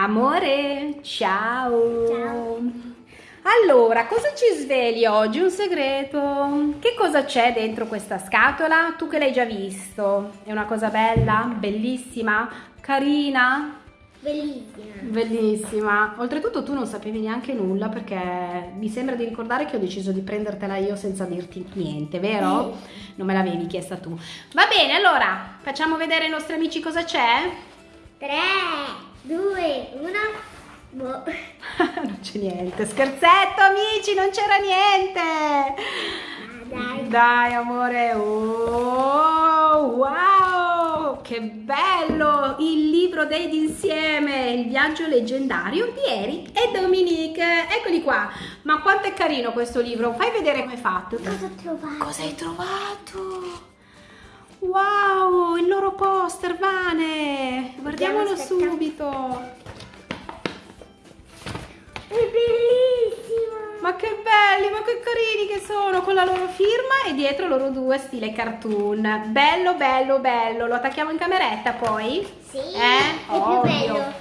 Amore, ciao. Ciao. Allora, cosa ci svegli oggi? Un segreto? Che cosa c'è dentro questa scatola? Tu che l'hai già visto. È una cosa bella? Bellissima? Carina? Bellissima. Bellissima. Oltretutto tu non sapevi neanche nulla perché mi sembra di ricordare che ho deciso di prendertela io senza dirti niente, vero? Non me l'avevi chiesta tu. Va bene, allora facciamo vedere ai nostri amici cosa c'è? 3, 2, 1. Boh. non c'è niente. Scherzetto, amici, non c'era niente. Ah, dai. Dai, amore. Oh, wow! Che bello! Il libro dei d'insieme, il viaggio leggendario di Eric e Dominique. Eccoli qua. Ma quanto è carino questo libro. Fai vedere come è fatto. Cosa ho trovato? Cosa hai trovato? Wow, il loro poster, Vane. Guardiamolo subito. È bellissima. Ma che belli, ma che carini che sono con la loro firma e dietro loro due stile cartoon. Bello, bello, bello. Lo attacchiamo in cameretta poi? Sì. Eh, È più ovvio. bello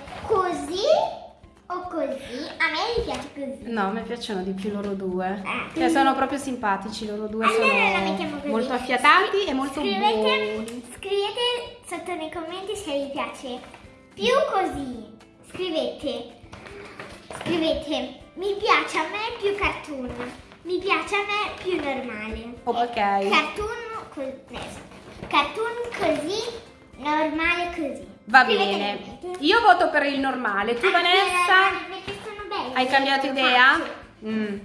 No, mi piacciono di più loro due. Eh. Cioè, sono proprio simpatici loro due. Allora la sono mettiamo così. molto affiatati e molto scrivete, buoni. Scrivete sotto nei commenti se vi piace più così. Scrivete. Scrivete. Mi piace a me più cartoon. Mi piace a me più normale. Ok. Cartoon, co- cartoon così, normale così. Va Scrivete bene. Io voto per il normale. Tu, Ah, Vanessa? Hai cambiato idea? Mm,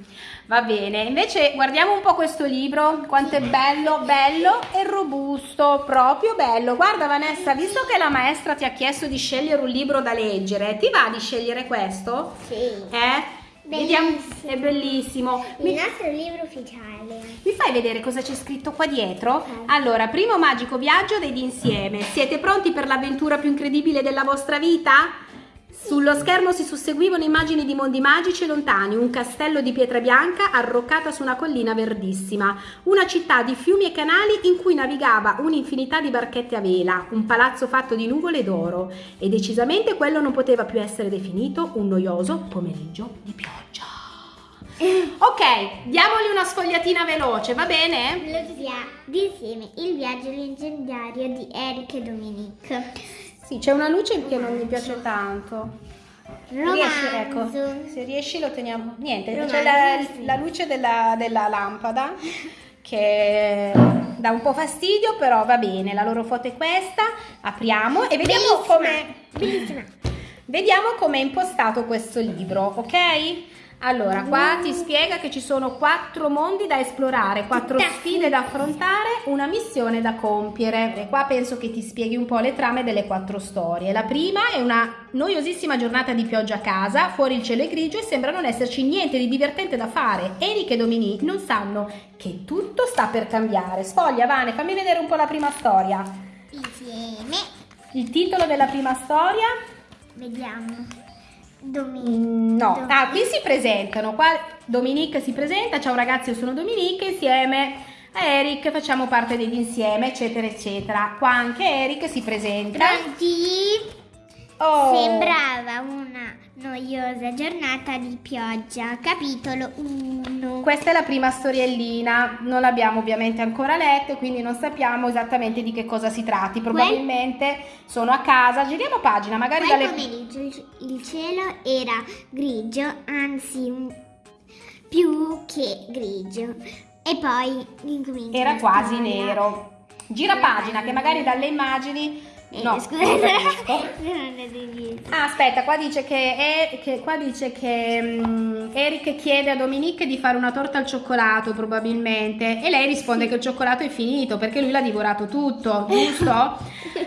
va bene, invece guardiamo un po' questo libro, quanto è bello, bello e robusto, proprio bello. Guarda Vanessa, visto che la maestra ti ha chiesto di scegliere un libro da leggere, ti va di scegliere questo? Sì. Eh? Vediamo, è bellissimo. Il Mi, nostro libro ufficiale. mi fai vedere cosa c'è scritto qua dietro? Ok. Allora, primo magico viaggio dei d'insieme. Siete pronti per l'avventura più incredibile della vostra vita? Sullo schermo si susseguivano immagini di mondi magici e lontani, un castello di pietra bianca arroccata su una collina verdissima, una città di fiumi e canali in cui navigava un'infinità di barchette a vela, un palazzo fatto di nuvole d'oro e decisamente quello non poteva più essere definito un noioso pomeriggio di pioggia. Ok, diamogli una sfogliatina veloce, va bene? Lo via d'insieme il viaggio leggendario di Eric e Dominique. Sì, c'è una luce che non mi piace tanto. Riesci, ecco, se riesci lo teniamo. Niente, c'è la, la luce della, della lampada che dà un po' fastidio, però va bene. La loro foto è questa. Apriamo e vediamo come. Vediamo come è impostato questo libro, ok? Allora, qua ti spiega che ci sono quattro mondi da esplorare, quattro sfide da affrontare, una missione da compiere. E qua penso che ti spieghi un po' le trame delle quattro storie. La prima è una noiosissima giornata di pioggia a casa, fuori il cielo è grigio e sembra non esserci niente di divertente da fare. Eric e Dominique non sanno che tutto sta per cambiare. Sfoglia, Vane, fammi vedere un po' la prima storia. Insieme. Il titolo della prima storia? Vediamo. Dominique. No, Dom- ah, qui si presentano. Qua Dominique si presenta. Ciao ragazzi, io sono Dominique. Insieme a Eric facciamo parte dell'insieme, eccetera, eccetera. Qua anche Eric si presenta. Pronti? Oh, Sembrava una noiosa giornata di pioggia. Capitolo 1. Questa è la prima storiellina. Non l'abbiamo ovviamente ancora letta, quindi non sappiamo esattamente di che cosa si tratti. Probabilmente sono a casa. Giriamo pagina, magari Quel dalle. pomeriggio il- il cielo era grigio, anzi più che grigio. E poi incomincia Era quasi nero. Gira pagina, che magari dalle immagini. Eh, No, scusa. non capisco. Non è di- Ah, aspetta, qua dice che, è- che- qua dice che mm, Eric chiede a Dominique di fare una torta al cioccolato probabilmente e lei risponde che il cioccolato è finito perché lui l'ha divorato tutto, giusto?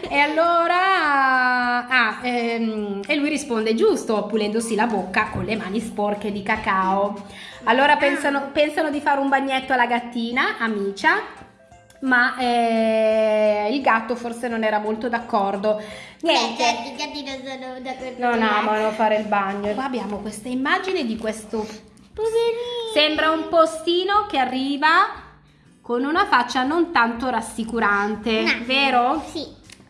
e allora ah, ehm, e lui risponde giusto, pulendosi la bocca con le mani sporche di cacao. Allora pensano, pensano di fare un bagnetto alla gattina, amicia, ma eh, il gatto forse non era molto d'accordo. Niente. Beh, i gatti non sono d'accordo Non amano fare il bagno. Qua abbiamo questa immagine di questo. Poverino. Sembra un postino che arriva con una faccia non tanto rassicurante, No. vero? Sì.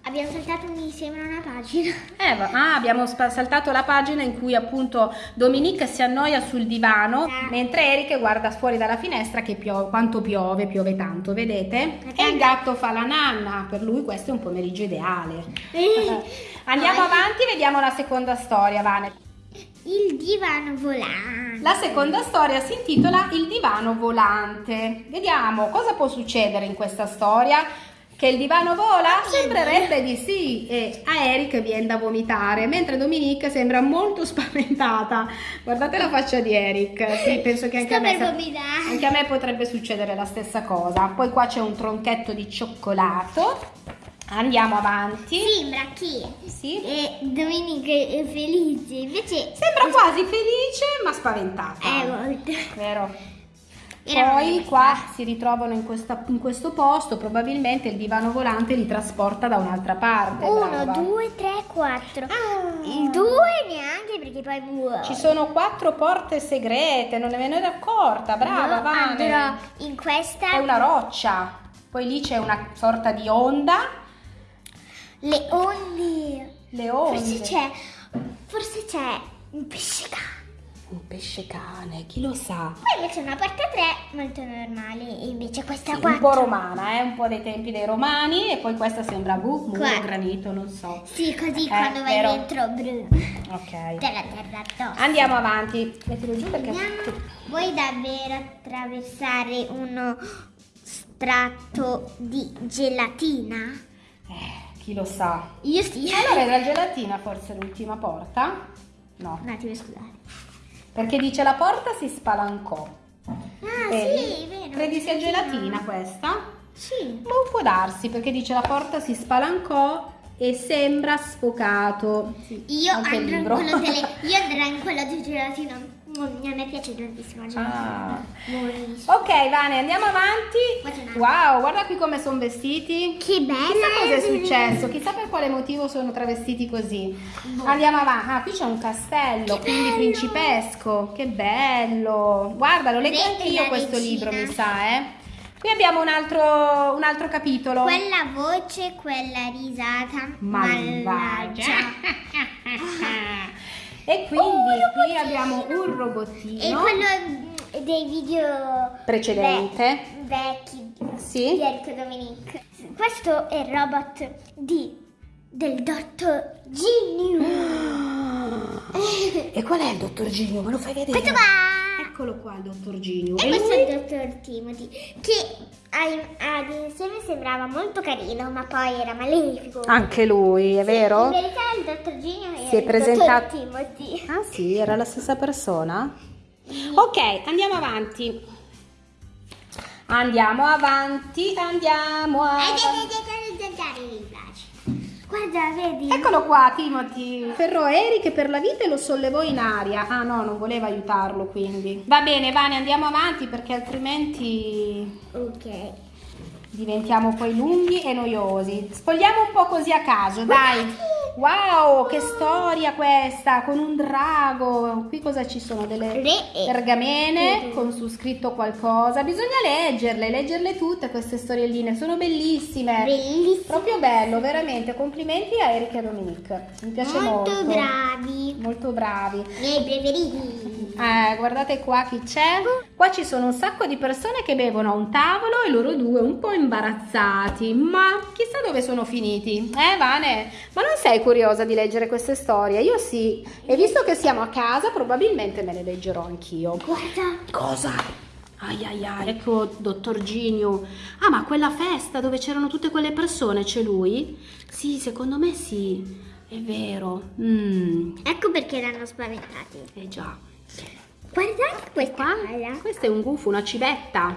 Abbiamo saltato insieme una pagina. Eh, ah, abbiamo saltato la pagina in cui appunto Dominique si annoia sul divano Eh. mentre Eric guarda fuori dalla finestra che piove, quanto piove, piove tanto, vedete? E il gatto fa la nanna, per lui questo è un pomeriggio ideale. Eh. Andiamo Poi- avanti, vediamo la seconda storia, Vane. Il divano volante. La seconda storia si intitola Il divano volante. Vediamo cosa può succedere in questa storia. Che il divano vola? Sembrerebbe di sì e a Eric viene da vomitare, mentre Dominique sembra molto spaventata. Guardate la faccia di Eric. Sì, penso che anche a me anche a me potrebbe succedere la stessa cosa. Poi qua c'è un tronchetto di cioccolato. Andiamo avanti. Sembra che Sì. eh, Domenica è felice, invece Sembra quasi felice ma spaventata. è molto. Vero? Poi qua si ritrovano in, questa- in questo posto, probabilmente il divano volante li trasporta da un'altra parte. Uno, brava. due, tre, quattro. Ah. Il due neanche perché poi muore. Ci sono quattro porte segrete, non ne me ne ero accorta, brava Io Vane. andrò in questa. È una roccia, poi lì c'è una sorta di onda, Le onde. le onde. Forse c'è. Forse c'è un pesce cane. Un pesce cane, chi lo sa? Poi invece una porta 3 molto normale. E invece questa Sì, un po' romana, eh? un po' dei tempi dei romani e poi questa sembra muro, Qua. granito, non so. Sì, così Eh, quando vai vero. dentro. Bru. Ok. Te la terra addosso. Andiamo avanti. Mettilo giù perché... Andiamo. Vuoi davvero attraversare uno strato di gelatina? Eh, chi lo sa? Io sì. Allora era gelatina forse l'ultima porta? No, Un attimo, scusate. Perché dice la porta si spalancò. Ah, Vedi? sì, vero. Credi sia gelatina questa? Sì. Ma può darsi perché dice la porta si spalancò e sembra sfocato. Sì, Io andrò, delle, io andrò in quello di gelatina. A me piace tantissimo. Ah. Ok, Vane, andiamo avanti. Wow, guarda qui come sono vestiti. Che bella! Chissà cosa è successo, chissà per quale motivo sono travestiti così. Andiamo avanti. Ah, qui c'è un castello, Che quindi bello! principesco. Che bello! Guarda, lo leggo Re anche io la questo libro, mi sa, eh. Qui abbiamo un altro, un altro capitolo. Quella voce, quella risata Malvagia. malvagia. e quindi Oh, qui abbiamo un robottino E quello mm, dei video precedente. ve- vecchi Sì. di Enrico Dominic. Questo è il robot di del dottor Genio. E qual è il dottor Ginio? Me lo fai vedere? Questo qua. Eccolo qua il dottor Ginio. E E questo lui? è il dottor Timothy, che ai- ad insieme sembrava molto carino, ma poi era malefico. Anche lui, è In vero? verità il dottor Genio era Si è presentato- dottor Timothy. Ah sì, era la stessa persona? Ok, andiamo avanti. Andiamo avanti, andiamo avanti. Guarda, vedi? Eccolo qua, Timothy. Ferrò Eric per la vita e lo sollevò in aria. Ah no, non voleva aiutarlo quindi. Va bene, Vane, andiamo avanti perché altrimenti Ok. diventiamo poi lunghi e noiosi. Spogliamo un po' così a caso, dai. Wow, che storia questa, con un drago. Qui cosa ci sono? Delle pergamene con su scritto qualcosa. Bisogna leggerle, leggerle tutte queste storielline, sono bellissime. Bellissimo. Proprio bello, veramente. Complimenti a Erika e Dominique. Mi piace molto. Molto bravi. Molto bravi. I miei preferiti. Eh, guardate qua chi c'è. Qua ci sono un sacco di persone che bevono a un tavolo e loro due un po' imbarazzati. Ma chissà dove sono finiti. Eh, Vane? Ma non sei curiosa di leggere queste storie? Io sì. E visto che siamo a casa, probabilmente me le leggerò anch'io. Guarda. Cosa? Ai ai ai, ecco dottor Ginio. Ah, ma quella festa dove c'erano tutte quelle persone, c'è lui? Sì, secondo me sì. È vero. Mm, Ecco perché l'hanno spaventati. eh già. Guardate questa Qua? palla. Questo è un gufo, una civetta.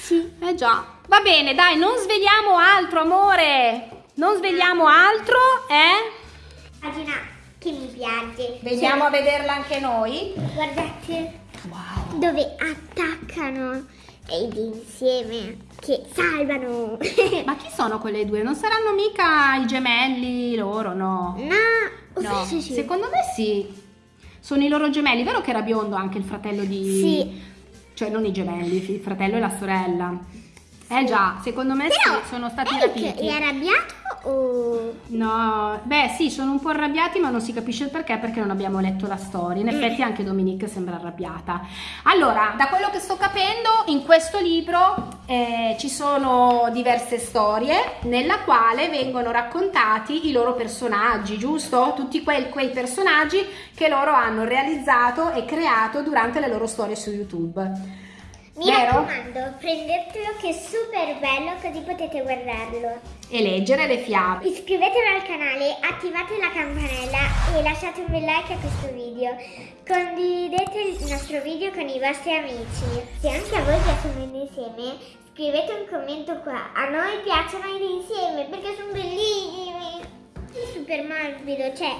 Sì. Eh già. Va bene, dai, non svegliamo altro, amore. Non svegliamo altro, eh? Pagina che mi piace. Veniamo a vederla anche noi. Cioè, guardate Wow. dove attaccano ed insieme che salvano. Ma chi sono quelle due? Non saranno mica i gemelli loro, no? no, No, forse sì. secondo me sì. Sono i loro gemelli, vero che era biondo anche il fratello di... Sì. Cioè non i gemelli, il fratello e la sorella. Eh già, secondo me sì, Però sono stati Eric rapiti. è arrabbiato o... No, beh sì, sono un po' arrabbiati ma non si capisce il perché perché non abbiamo letto la storia. In Mm. effetti anche Dominique sembra arrabbiata. Allora, da quello che sto capendo, in questo libro eh, ci sono diverse storie nella quale vengono raccontati i loro personaggi, giusto? Tutti quei, quei personaggi che loro hanno realizzato e creato durante le loro storie su YouTube. Mi Vero? raccomando, prendetelo che è super bello così potete guardarlo. E leggere le fiabe. Iscrivetevi al canale, attivate la campanella e lasciate un bel like a questo video. Condividete il nostro video con i vostri amici. Se anche a voi piacciono i insieme, scrivete un commento qua. A noi piacciono i insieme perché sono bellissimi. È super morbido, cioè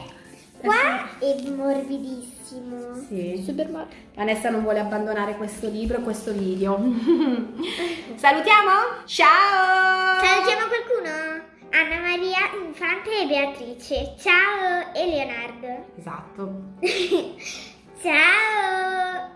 qua è morbidissimo bellissimo. Sì. Super Mario. Vanessa non vuole abbandonare questo libro e questo video. Salutiamo? Ciao! Salutiamo qualcuno? Anna Maria Infante e Beatrice. Ciao e Leonardo. Esatto. Ciao!